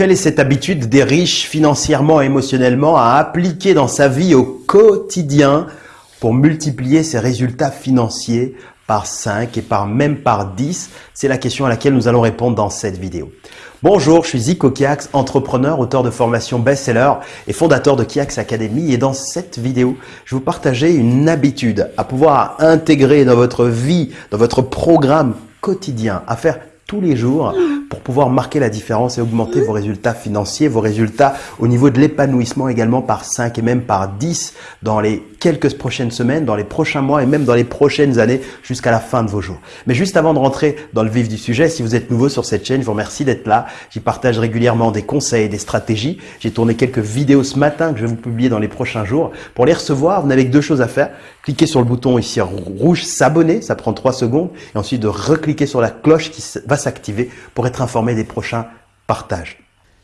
Quelle est cette habitude des riches financièrement et émotionnellement à appliquer dans sa vie au quotidien pour multiplier ses résultats financiers par 5 et par même par 10 C'est la question à laquelle nous allons répondre dans cette vidéo. Bonjour, je suis Zico Kiax, entrepreneur, auteur de formation best-seller et fondateur de Kiax Academy. Et dans cette vidéo, je vais vous partager une habitude à pouvoir intégrer dans votre vie, dans votre programme quotidien, à faire tous les jours pour pouvoir marquer la différence et augmenter vos résultats financiers, vos résultats au niveau de l'épanouissement également par 5 et même par 10 dans les quelques prochaines semaines, dans les prochains mois et même dans les prochaines années jusqu'à la fin de vos jours. Mais juste avant de rentrer dans le vif du sujet, si vous êtes nouveau sur cette chaîne, je vous remercie d'être là. J'y partage régulièrement des conseils, des stratégies. J'ai tourné quelques vidéos ce matin que je vais vous publier dans les prochains jours. Pour les recevoir, vous n'avez que deux choses à faire. Cliquez sur le bouton ici rouge s'abonner, ça prend trois secondes. Et ensuite de recliquer sur la cloche qui va s'activer pour être informé des prochains partages.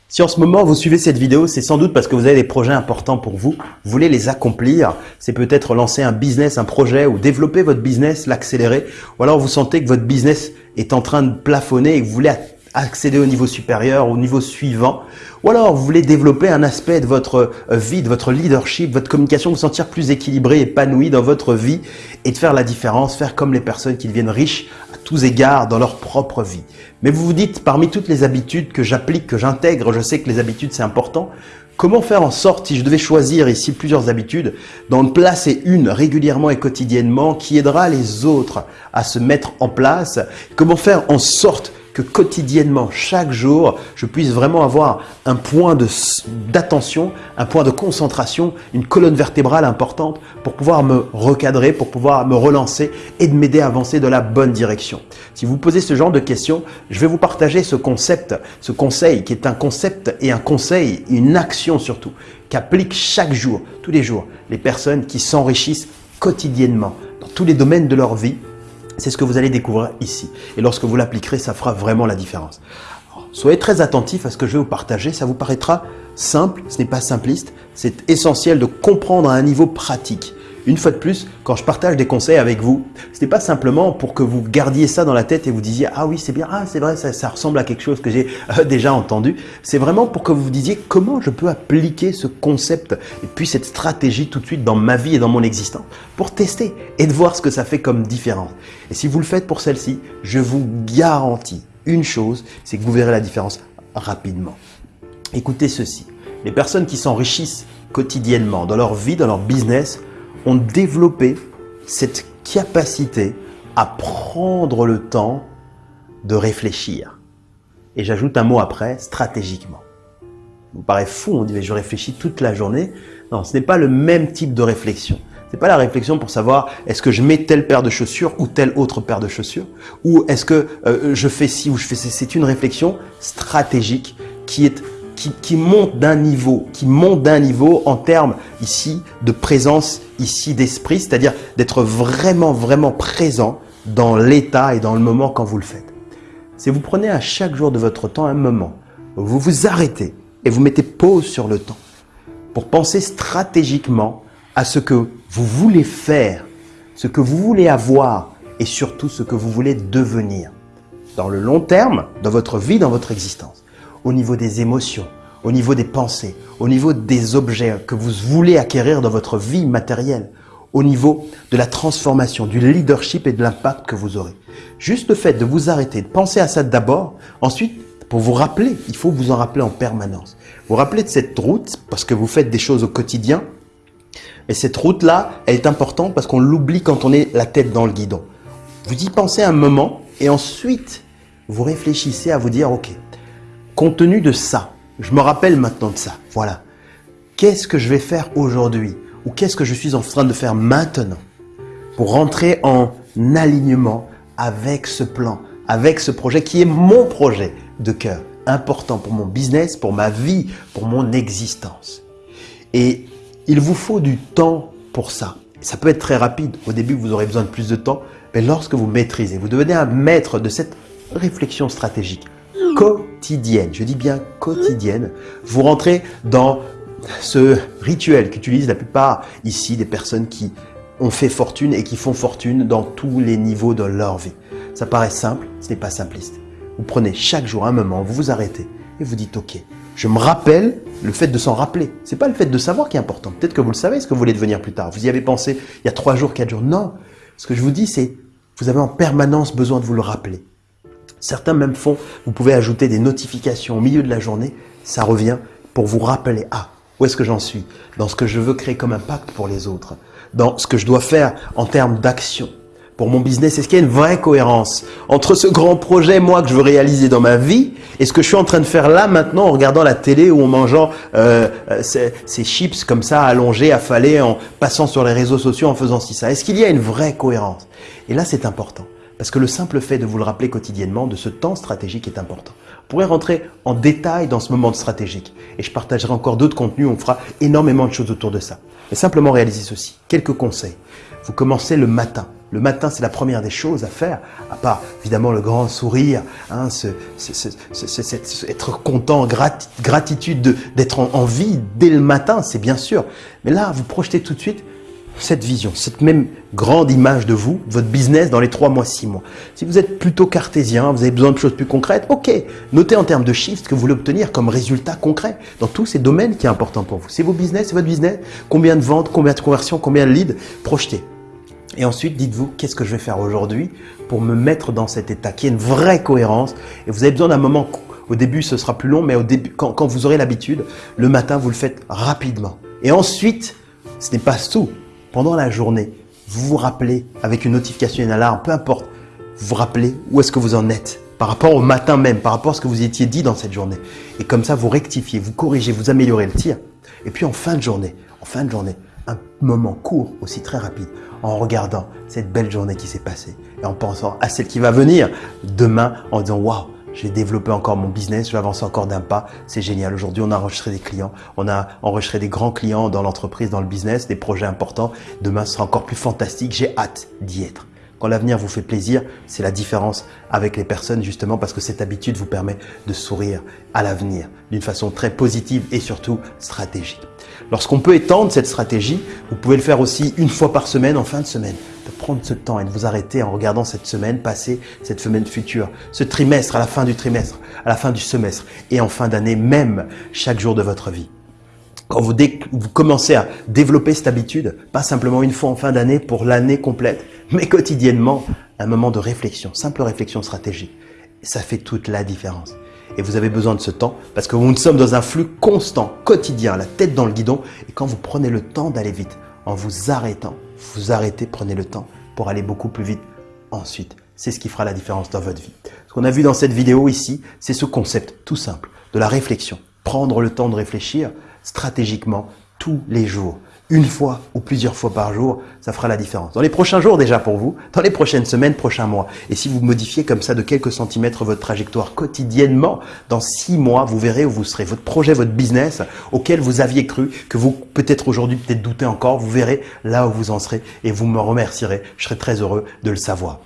Si en ce moment vous suivez cette vidéo, c'est sans doute parce que vous avez des projets importants pour vous, vous voulez les accomplir, c'est peut-être lancer un business, un projet ou développer votre business, l'accélérer, ou alors vous sentez que votre business est en train de plafonner et que vous voulez accéder au niveau supérieur, au niveau suivant, ou alors vous voulez développer un aspect de votre euh, vie, de votre leadership, votre communication, vous sentir plus équilibré, épanoui dans votre vie et de faire la différence, faire comme les personnes qui deviennent riches à tous égards dans leur propre vie. Mais vous vous dites, parmi toutes les habitudes que j'applique, que j'intègre, je sais que les habitudes c'est important, Comment faire en sorte, si je devais choisir ici plusieurs habitudes, d'en placer une régulièrement et quotidiennement qui aidera les autres à se mettre en place Comment faire en sorte que quotidiennement, chaque jour, je puisse vraiment avoir un point d'attention, un point de concentration, une colonne vertébrale importante pour pouvoir me recadrer, pour pouvoir me relancer et de m'aider à avancer dans la bonne direction. Si vous posez ce genre de questions, je vais vous partager ce concept, ce conseil qui est un concept et un conseil, une action surtout, qu'appliquent chaque jour, tous les jours, les personnes qui s'enrichissent quotidiennement dans tous les domaines de leur vie c'est ce que vous allez découvrir ici. Et lorsque vous l'appliquerez, ça fera vraiment la différence. soyez très attentifs à ce que je vais vous partager. Ça vous paraîtra simple, ce n'est pas simpliste. C'est essentiel de comprendre à un niveau pratique. Une fois de plus, quand je partage des conseils avec vous, ce n'est pas simplement pour que vous gardiez ça dans la tête et vous disiez « Ah oui, c'est bien, ah c'est vrai, ça, ressemble à quelque chose que j'ai euh, déjà entendu ». C'est vraiment pour que vous vous disiez comment je peux appliquer ce concept et puis cette stratégie tout de suite dans ma vie et dans mon existence pour tester et de voir ce que ça fait comme différence. Et si vous le faites pour celle-ci, je vous garantis une chose, c'est que vous verrez la différence rapidement. Écoutez ceci, les personnes qui s'enrichissent quotidiennement dans leur vie, dans leur business, ont développé cette capacité à prendre le temps de réfléchir. Et j'ajoute un mot après, stratégiquement. Vous paraît fou, on dit je réfléchis toute la journée. Non, ce n'est pas le même type de réflexion. Ce n'est pas la réflexion pour savoir est-ce que je mets telle paire de chaussures ou telle autre paire de chaussures? Ou est-ce que euh, je fais ci ou je fais ci? C'est une réflexion stratégique qui est qui, monte d'un niveau, qui monte d'un niveau en termes ici de présence, ici d'esprit, c'est-à-dire d'être vraiment, vraiment présent dans l'état et dans le moment quand vous le faites. Si vous prenez à chaque jour de votre temps un moment, vous vous arrêtez et vous mettez pause sur le temps pour penser stratégiquement à ce que vous voulez faire, ce que vous voulez avoir et surtout ce que vous voulez devenir dans le long terme, dans votre vie, dans votre existence au niveau des émotions, au niveau des pensées, au niveau des objets que vous voulez acquérir dans votre vie matérielle, au niveau de la transformation, du leadership et de l'impact que vous aurez. Juste le fait de vous arrêter, de penser à ça d'abord, ensuite, pour vous rappeler, il faut vous en rappeler en permanence. Vous rappelez de cette route parce que vous faites des choses au quotidien, et cette route-là, elle est importante parce qu'on l'oublie quand on est la tête dans le guidon. Vous y pensez un moment et ensuite, vous réfléchissez à vous dire, OK, Compte tenu de ça, je me rappelle maintenant de ça, voilà. Qu'est-ce que je vais faire aujourd'hui ou qu'est-ce que je suis en train de faire maintenant pour rentrer en alignement avec ce plan, avec ce projet qui est mon projet de cœur, important pour mon business, pour ma vie, pour mon existence. Et il vous faut du temps pour ça. Ça peut être très rapide. Au début, vous aurez besoin de plus de temps. Mais lorsque vous maîtrisez, vous devenez un maître de cette réflexion stratégique, quotidienne, je dis bien quotidienne, vous rentrez dans ce rituel qu'utilisent la plupart ici des personnes qui ont fait fortune et qui font fortune dans tous les niveaux de leur vie. Ça paraît simple, ce n'est pas simpliste. Vous prenez chaque jour un moment, vous vous arrêtez et vous dites « Ok, Je me rappelle le fait de s'en rappeler. C'est pas le fait de savoir qui est important. Peut-être que vous le savez, ce que vous voulez devenir plus tard. Vous y avez pensé il y a trois jours, quatre jours. Non. Ce que je vous dis, c'est vous avez en permanence besoin de vous le rappeler. Certains même font, vous pouvez ajouter des notifications au milieu de la journée. Ça revient pour vous rappeler, ah, où est-ce que j'en suis? Dans ce que je veux créer comme impact pour les autres. Dans ce que je dois faire en termes d'action pour mon business Est-ce qu'il y a une vraie cohérence entre ce grand projet, moi, que je veux réaliser dans ma vie et ce que je suis en train de faire là, maintenant, en regardant la télé ou en mangeant euh, euh ces, chips comme ça, allongés, affalés, en passant sur les réseaux sociaux, en faisant ci, ça? Est-ce qu'il y a une vraie cohérence? Et là, c'est important. Parce que le simple fait de vous le rappeler quotidiennement, de ce temps stratégique est important. Vous pourrez rentrer en détail dans ce moment stratégique. Et je partagerai encore d'autres contenus, on fera énormément de choses autour de ça. Mais simplement réaliser ceci. Quelques conseils. Vous commencez le matin. Le matin, c'est la première des choses à faire, à part évidemment le grand sourire, hein, ce, être content, gratitude d'être en vie dès le matin, c'est bien sûr. Mais là, vous projetez tout de suite cette vision, cette même grande image de vous, votre business dans les trois mois, six mois. Si vous êtes plutôt cartésien, vous avez besoin de choses plus concrètes, ok. Notez en termes de chiffres ce que vous voulez obtenir comme résultat concret dans tous ces domaines qui est important pour vous. C'est vos business, c'est votre business. Combien de ventes, combien de conversions, combien de leads, projetez. Et ensuite, dites-vous, qu'est-ce que je vais faire aujourd'hui pour me mettre dans cet état, qui est une vraie cohérence? Et vous avez besoin d'un moment, au début ce sera plus long, mais au début, quand, quand vous aurez l'habitude, le matin, vous le faites rapidement. Et ensuite, ce n'est pas tout pendant la journée, vous vous rappelez avec une notification, une alarme, peu importe, vous vous rappelez où est-ce que vous en êtes par rapport au matin même, par rapport à ce que vous étiez dit dans cette journée. Et comme ça, vous rectifiez, vous corrigez, vous améliorez le tir. Et puis en fin de journée, en fin de journée, un moment court, aussi très rapide, en regardant cette belle journée qui s'est passée et en pensant à celle qui va venir demain en disant waouh, j'ai développé encore mon business, avancer encore d'un pas, c'est génial. Aujourd'hui, on a enregistré des clients, on a enregistré des grands clients dans l'entreprise, dans le business, des projets importants. Demain, ce sera encore plus fantastique, j'ai hâte d'y être. Quand l'avenir vous fait plaisir, c'est la différence avec les personnes justement parce que cette habitude vous permet de sourire à l'avenir d'une façon très positive et surtout stratégique. Lorsqu'on peut étendre cette stratégie, vous pouvez le faire aussi une fois par semaine en fin de semaine de prendre ce temps et de vous arrêter en regardant cette semaine passer, cette semaine future, ce trimestre, à la fin du trimestre, à la fin du semestre et en fin d'année, même chaque jour de votre vie. Quand vous, vous commencez à développer cette habitude, pas simplement une fois en fin d'année pour l'année complète, mais quotidiennement, un moment de réflexion, simple réflexion stratégique. Ça fait toute la différence. Et vous avez besoin de ce temps parce que nous sommes dans un flux constant, quotidien, la tête dans le guidon. Et quand vous prenez le temps d'aller vite, en vous arrêtant, vous arrêtez, prenez le temps pour aller beaucoup plus vite ensuite. C'est ce qui fera la différence dans votre vie. Ce qu'on a vu dans cette vidéo ici, c'est ce concept tout simple de la réflexion. Prendre le temps de réfléchir stratégiquement tous les jours une fois ou plusieurs fois par jour, ça fera la différence. Dans les prochains jours déjà pour vous, dans les prochaines semaines, prochains mois. Et si vous modifiez comme ça de quelques centimètres votre trajectoire quotidiennement, dans six mois, vous verrez où vous serez. Votre projet, votre business auquel vous aviez cru, que vous peut-être aujourd'hui peut-être doutez encore, vous verrez là où vous en serez et vous me remercierez. Je serai très heureux de le savoir.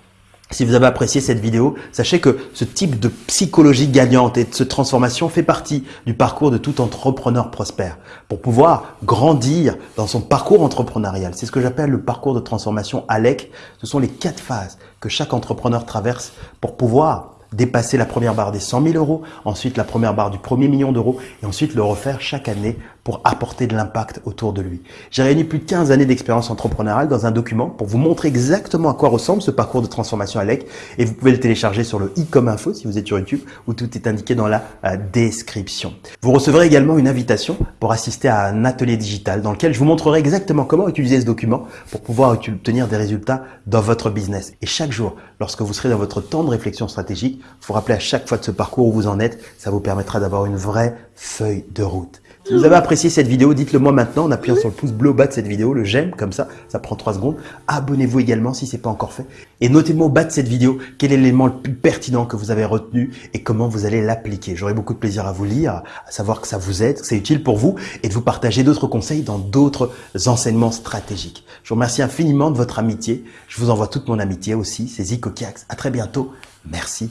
Si vous avez apprécié cette vidéo, sachez que ce type de psychologie gagnante et de transformation fait partie du parcours de tout entrepreneur prospère. Pour pouvoir grandir dans son parcours entrepreneurial, c'est ce que j'appelle le parcours de transformation ALEC. Ce sont les quatre phases que chaque entrepreneur traverse pour pouvoir dépasser la première barre des 100 000 euros, ensuite la première barre du premier million d'euros et ensuite le refaire chaque année pour apporter de l'impact autour de lui. J'ai réuni plus de 15 années d'expérience entrepreneuriale dans un document pour vous montrer exactement à quoi ressemble ce parcours de transformation ALEC et vous pouvez le télécharger sur le i comme info si vous êtes sur YouTube où tout est indiqué dans la euh, description. Vous recevrez également une invitation pour assister à un atelier digital dans lequel je vous montrerai exactement comment utiliser ce document pour pouvoir obtenir des résultats dans votre business. Et chaque jour, lorsque vous serez dans votre temps de réflexion stratégique, vous rappeler à chaque fois de ce parcours où vous en êtes, ça vous permettra d'avoir une vraie feuille de route. Vous avez apprécié cette vidéo, dites-le moi maintenant en appuyant sur le pouce bleu au bas de cette vidéo, le j'aime, comme ça, ça prend 3 secondes. Abonnez-vous également si ce n'est pas encore fait. Et notez-moi au bas de cette vidéo quel est l'élément le plus pertinent que vous avez retenu et comment vous allez l'appliquer. J'aurai beaucoup de plaisir à vous lire, à savoir que ça vous aide, que c'est utile pour vous et de vous partager d'autres conseils dans d'autres enseignements stratégiques. Je vous remercie infiniment de votre amitié. Je vous envoie toute mon amitié aussi. C'est Zico Kiax. À très bientôt. Merci.